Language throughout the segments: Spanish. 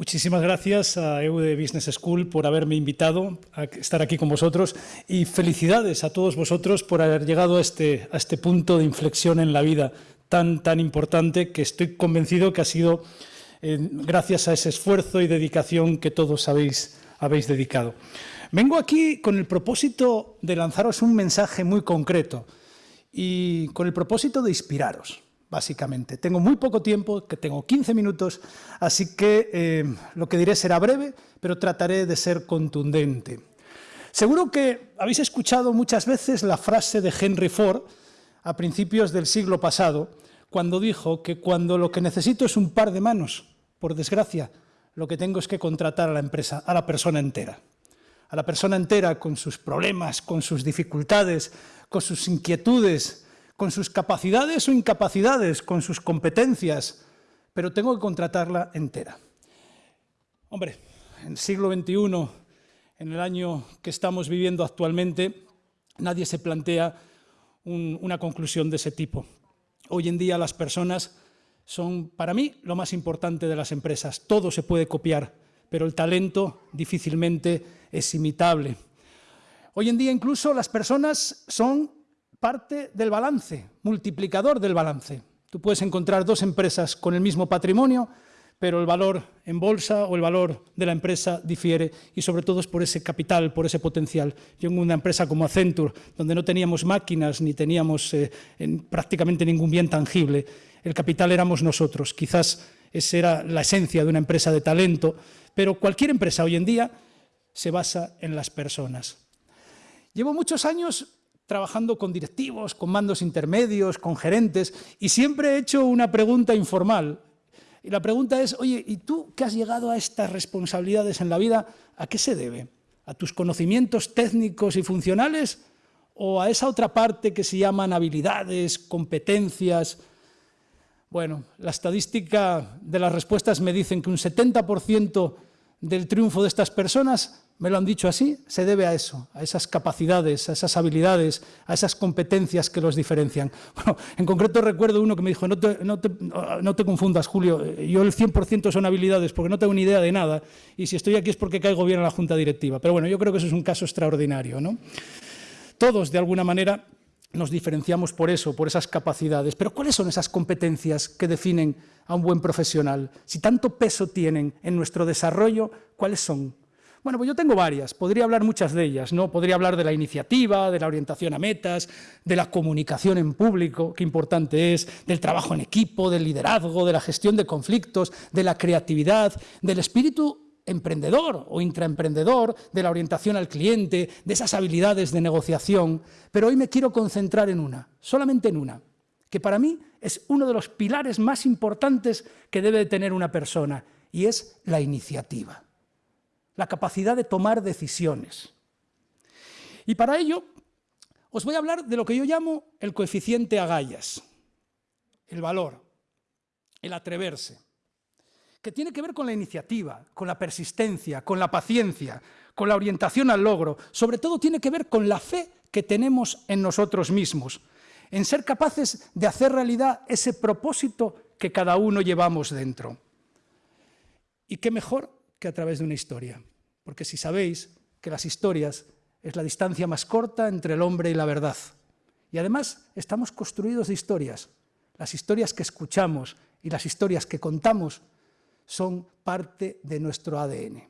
Muchísimas gracias a EUDE Business School por haberme invitado a estar aquí con vosotros y felicidades a todos vosotros por haber llegado a este, a este punto de inflexión en la vida tan, tan importante que estoy convencido que ha sido eh, gracias a ese esfuerzo y dedicación que todos habéis, habéis dedicado. Vengo aquí con el propósito de lanzaros un mensaje muy concreto y con el propósito de inspiraros básicamente. Tengo muy poco tiempo, que tengo 15 minutos, así que eh, lo que diré será breve, pero trataré de ser contundente. Seguro que habéis escuchado muchas veces la frase de Henry Ford a principios del siglo pasado, cuando dijo que cuando lo que necesito es un par de manos, por desgracia, lo que tengo es que contratar a la empresa, a la persona entera. A la persona entera con sus problemas, con sus dificultades, con sus inquietudes, con sus capacidades o incapacidades, con sus competencias, pero tengo que contratarla entera. Hombre, en el siglo XXI, en el año que estamos viviendo actualmente, nadie se plantea una conclusión de ese tipo. Hoy en día las personas son, para mí, lo más importante de las empresas. Todo se puede copiar, pero el talento difícilmente es imitable. Hoy en día incluso las personas son parte del balance, multiplicador del balance. Tú puedes encontrar dos empresas con el mismo patrimonio, pero el valor en bolsa o el valor de la empresa difiere y sobre todo es por ese capital, por ese potencial. Yo en una empresa como Accenture, donde no teníamos máquinas ni teníamos eh, prácticamente ningún bien tangible, el capital éramos nosotros. Quizás esa era la esencia de una empresa de talento, pero cualquier empresa hoy en día se basa en las personas. Llevo muchos años trabajando con directivos, con mandos intermedios, con gerentes, y siempre he hecho una pregunta informal. Y la pregunta es, oye, ¿y tú que has llegado a estas responsabilidades en la vida, a qué se debe? ¿A tus conocimientos técnicos y funcionales o a esa otra parte que se llaman habilidades, competencias? Bueno, la estadística de las respuestas me dicen que un 70% del triunfo de estas personas me lo han dicho así, se debe a eso, a esas capacidades, a esas habilidades, a esas competencias que los diferencian. Bueno, en concreto recuerdo uno que me dijo, no te, confundas, Julio, yo el 100% son habilidades porque no tengo ni idea de nada y si estoy aquí es porque caigo bien en la Junta Directiva. Pero bueno, yo creo que eso es un caso extraordinario. ¿no? Todos, de alguna manera, nos diferenciamos por eso, por esas capacidades. Pero ¿cuáles son esas competencias que definen a un buen profesional? Si tanto peso tienen en nuestro desarrollo, ¿cuáles son? Bueno, pues yo tengo varias, podría hablar muchas de ellas, ¿no? Podría hablar de la iniciativa, de la orientación a metas, de la comunicación en público, qué importante es, del trabajo en equipo, del liderazgo, de la gestión de conflictos, de la creatividad, del espíritu emprendedor o intraemprendedor, de la orientación al cliente, de esas habilidades de negociación, pero hoy me quiero concentrar en una, solamente en una, que para mí es uno de los pilares más importantes que debe tener una persona, y es la iniciativa la capacidad de tomar decisiones. Y para ello os voy a hablar de lo que yo llamo el coeficiente agallas, el valor, el atreverse, que tiene que ver con la iniciativa, con la persistencia, con la paciencia, con la orientación al logro, sobre todo tiene que ver con la fe que tenemos en nosotros mismos, en ser capaces de hacer realidad ese propósito que cada uno llevamos dentro. ¿Y qué mejor que a través de una historia? porque si sabéis que las historias es la distancia más corta entre el hombre y la verdad. Y además estamos construidos de historias. Las historias que escuchamos y las historias que contamos son parte de nuestro ADN.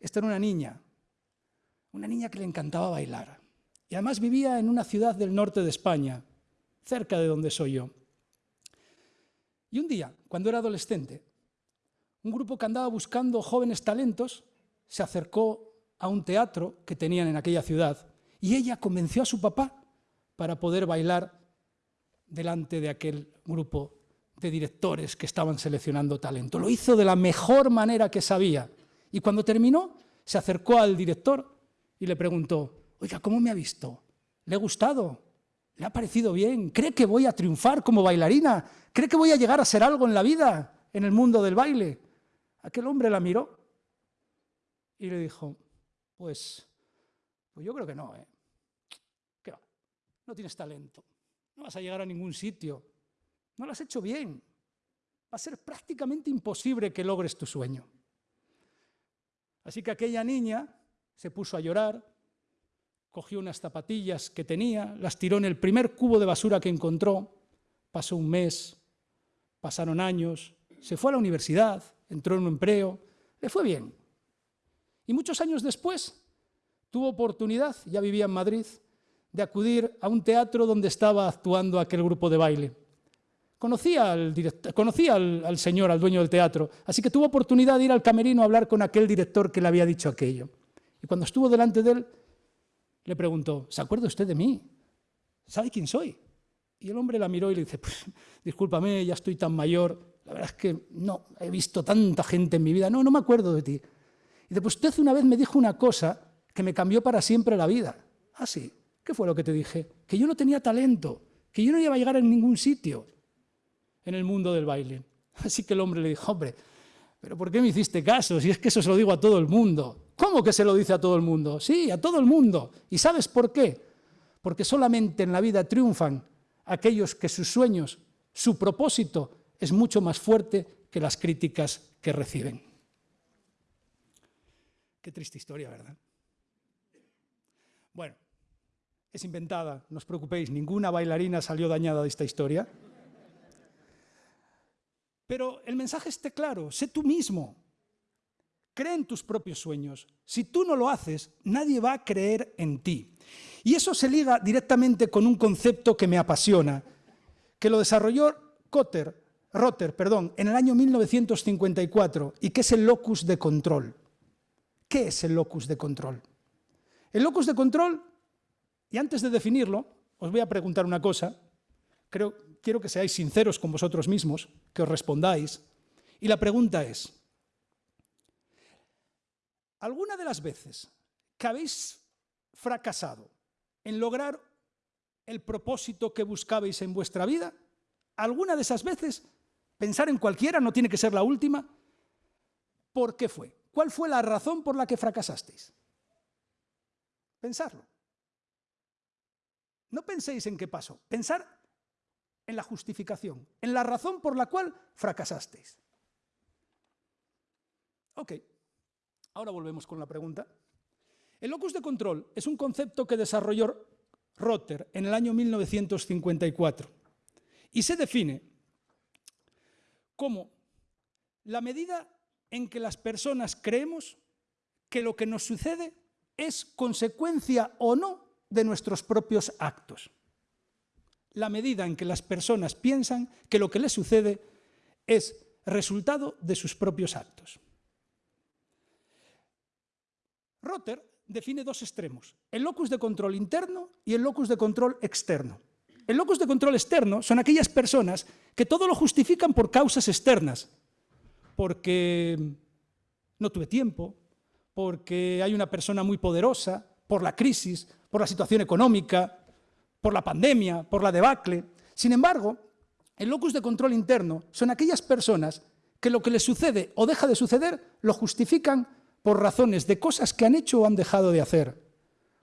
Esta era una niña, una niña que le encantaba bailar. Y además vivía en una ciudad del norte de España, cerca de donde soy yo. Y un día, cuando era adolescente, un grupo que andaba buscando jóvenes talentos se acercó a un teatro que tenían en aquella ciudad y ella convenció a su papá para poder bailar delante de aquel grupo de directores que estaban seleccionando talento. Lo hizo de la mejor manera que sabía y cuando terminó se acercó al director y le preguntó, oiga, ¿cómo me ha visto? ¿Le ha gustado? ¿Le ha parecido bien? ¿Cree que voy a triunfar como bailarina? ¿Cree que voy a llegar a ser algo en la vida, en el mundo del baile? Aquel hombre la miró y le dijo, pues, pues yo creo que no, ¿eh? ¿Qué va? No tienes talento, no vas a llegar a ningún sitio, no lo has hecho bien. va a ser prácticamente imposible que logres tu sueño. Así que aquella niña se puso a llorar, cogió unas zapatillas que tenía, las tiró en el primer cubo de basura que encontró, pasó un mes, pasaron años, se fue a la universidad, entró en un empleo, le fue bien. Y muchos años después tuvo oportunidad, ya vivía en Madrid, de acudir a un teatro donde estaba actuando aquel grupo de baile. Conocía, al, conocía al, señor, al dueño del teatro, así que tuvo oportunidad de ir al camerino a hablar con aquel director que le había dicho aquello. Y cuando estuvo delante de él, le preguntó, ¿se acuerda usted de mí? ¿Sabe quién soy? Y el hombre la miró y le dice, pues, discúlpame, ya estoy tan mayor, la verdad es que no, he visto tanta gente en mi vida, no, no me acuerdo de ti. Y dice, pues usted una vez me dijo una cosa que me cambió para siempre la vida. Ah, sí, ¿qué fue lo que te dije? Que yo no tenía talento, que yo no iba a llegar a ningún sitio en el mundo del baile. Así que el hombre le dijo, hombre, ¿pero por qué me hiciste caso? Si es que eso se lo digo a todo el mundo. ¿Cómo que se lo dice a todo el mundo? Sí, a todo el mundo. ¿Y sabes por qué? Porque solamente en la vida triunfan aquellos que sus sueños, su propósito es mucho más fuerte que las críticas que reciben. Qué triste historia, ¿verdad? Bueno, es inventada, no os preocupéis, ninguna bailarina salió dañada de esta historia. Pero el mensaje esté claro, sé tú mismo, cree en tus propios sueños. Si tú no lo haces, nadie va a creer en ti. Y eso se liga directamente con un concepto que me apasiona, que lo desarrolló Cotter, Rotter perdón, en el año 1954 y que es el locus de control. ¿Qué es el locus de control? El locus de control, y antes de definirlo, os voy a preguntar una cosa, creo, quiero que seáis sinceros con vosotros mismos, que os respondáis, y la pregunta es, ¿alguna de las veces que habéis fracasado en lograr el propósito que buscabais en vuestra vida, alguna de esas veces, pensar en cualquiera, no tiene que ser la última, ¿por qué fue? ¿Cuál fue la razón por la que fracasasteis? Pensarlo. No penséis en qué pasó, pensar en la justificación, en la razón por la cual fracasasteis. Ok, ahora volvemos con la pregunta. El locus de control es un concepto que desarrolló Rotter en el año 1954 y se define como la medida en que las personas creemos que lo que nos sucede es consecuencia o no de nuestros propios actos. La medida en que las personas piensan que lo que les sucede es resultado de sus propios actos. Rotter define dos extremos, el locus de control interno y el locus de control externo. El locus de control externo son aquellas personas que todo lo justifican por causas externas, porque no tuve tiempo, porque hay una persona muy poderosa, por la crisis, por la situación económica, por la pandemia, por la debacle. Sin embargo, el locus de control interno son aquellas personas que lo que les sucede o deja de suceder lo justifican por razones de cosas que han hecho o han dejado de hacer,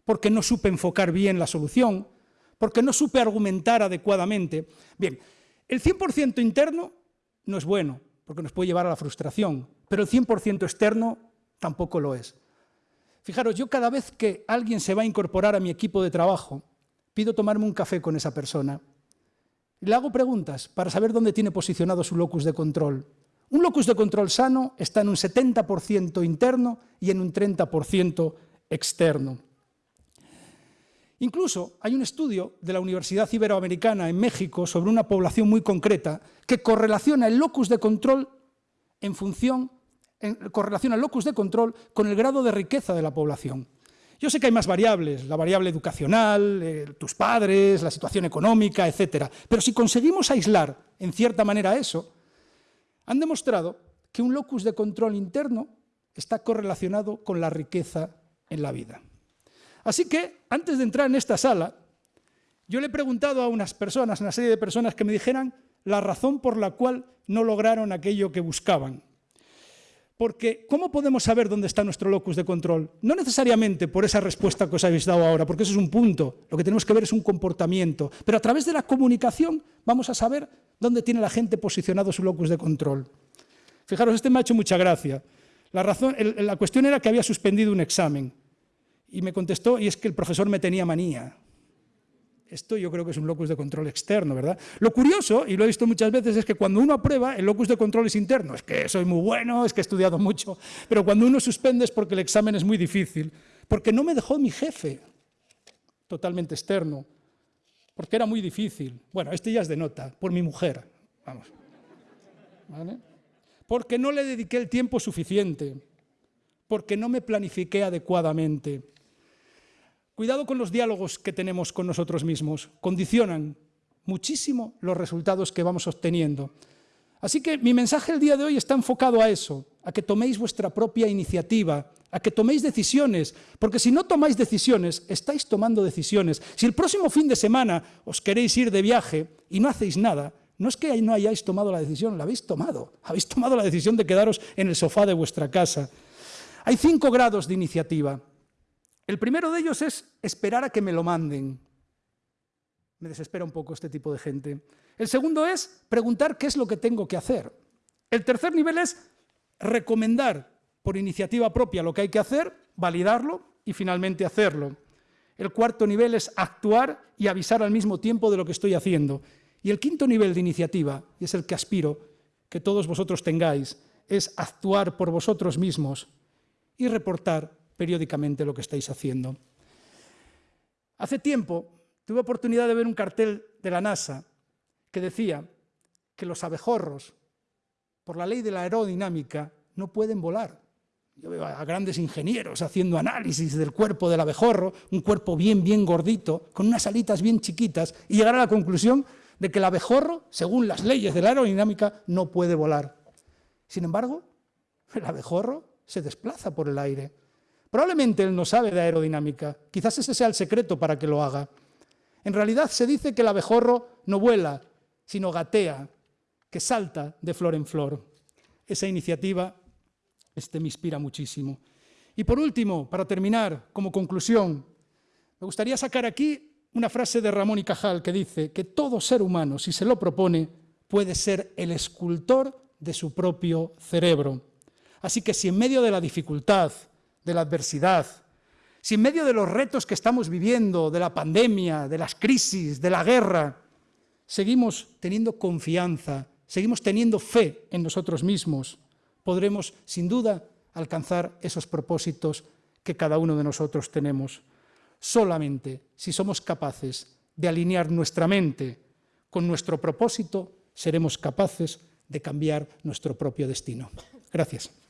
porque no supe enfocar bien la solución, porque no supe argumentar adecuadamente. Bien, el 100% interno no es bueno, porque nos puede llevar a la frustración, pero el 100% externo tampoco lo es. Fijaros, yo cada vez que alguien se va a incorporar a mi equipo de trabajo, pido tomarme un café con esa persona. Le hago preguntas para saber dónde tiene posicionado su locus de control. Un locus de control sano está en un 70% interno y en un 30% externo. Incluso hay un estudio de la Universidad Iberoamericana en México sobre una población muy concreta que correlaciona el locus de control en función en correlación al locus de control con el grado de riqueza de la población. Yo sé que hay más variables, la variable educacional, eh, tus padres, la situación económica, etc. Pero si conseguimos aislar en cierta manera eso, han demostrado que un locus de control interno está correlacionado con la riqueza en la vida. Así que, antes de entrar en esta sala, yo le he preguntado a unas personas, una serie de personas que me dijeran la razón por la cual no lograron aquello que buscaban. Porque, ¿cómo podemos saber dónde está nuestro locus de control? No necesariamente por esa respuesta que os habéis dado ahora, porque eso es un punto. Lo que tenemos que ver es un comportamiento. Pero a través de la comunicación vamos a saber ¿Dónde tiene la gente posicionado su locus de control? Fijaros, este me ha hecho mucha gracia. La, razón, la cuestión era que había suspendido un examen. Y me contestó, y es que el profesor me tenía manía. Esto yo creo que es un locus de control externo, ¿verdad? Lo curioso, y lo he visto muchas veces, es que cuando uno aprueba, el locus de control es interno. Es que soy muy bueno, es que he estudiado mucho. Pero cuando uno suspende es porque el examen es muy difícil. Porque no me dejó mi jefe, totalmente externo. Porque era muy difícil. Bueno, este ya es de nota, por mi mujer. Vamos. ¿Vale? Porque no le dediqué el tiempo suficiente. Porque no me planifiqué adecuadamente Cuidado con los diálogos que tenemos con nosotros mismos, condicionan muchísimo los resultados que vamos obteniendo. Así que mi mensaje el día de hoy está enfocado a eso, a que toméis vuestra propia iniciativa, a que toméis decisiones, porque si no tomáis decisiones, estáis tomando decisiones. Si el próximo fin de semana os queréis ir de viaje y no hacéis nada, no es que no hayáis tomado la decisión, la habéis tomado. Habéis tomado la decisión de quedaros en el sofá de vuestra casa. Hay cinco grados de iniciativa. El primero de ellos es esperar a que me lo manden. Me desespera un poco este tipo de gente. El segundo es preguntar qué es lo que tengo que hacer. El tercer nivel es recomendar por iniciativa propia lo que hay que hacer, validarlo y finalmente hacerlo. El cuarto nivel es actuar y avisar al mismo tiempo de lo que estoy haciendo. Y el quinto nivel de iniciativa, y es el que aspiro que todos vosotros tengáis, es actuar por vosotros mismos y reportar periódicamente lo que estáis haciendo. Hace tiempo tuve oportunidad de ver un cartel de la NASA que decía que los abejorros, por la ley de la aerodinámica, no pueden volar. Yo veo a grandes ingenieros haciendo análisis del cuerpo del abejorro, un cuerpo bien, bien gordito, con unas alitas bien chiquitas, y llegar a la conclusión de que el abejorro, según las leyes de la aerodinámica, no puede volar. Sin embargo, el abejorro se desplaza por el aire. Probablemente él no sabe de aerodinámica, quizás ese sea el secreto para que lo haga. En realidad se dice que el abejorro no vuela, sino gatea, que salta de flor en flor. Esa iniciativa este, me inspira muchísimo. Y por último, para terminar, como conclusión, me gustaría sacar aquí una frase de Ramón y Cajal que dice que todo ser humano, si se lo propone, puede ser el escultor de su propio cerebro. Así que si en medio de la dificultad, de la adversidad, si en medio de los retos que estamos viviendo, de la pandemia, de las crisis, de la guerra, seguimos teniendo confianza, seguimos teniendo fe en nosotros mismos, podremos, sin duda, alcanzar esos propósitos que cada uno de nosotros tenemos. Solamente si somos capaces de alinear nuestra mente con nuestro propósito, seremos capaces de cambiar nuestro propio destino. Gracias.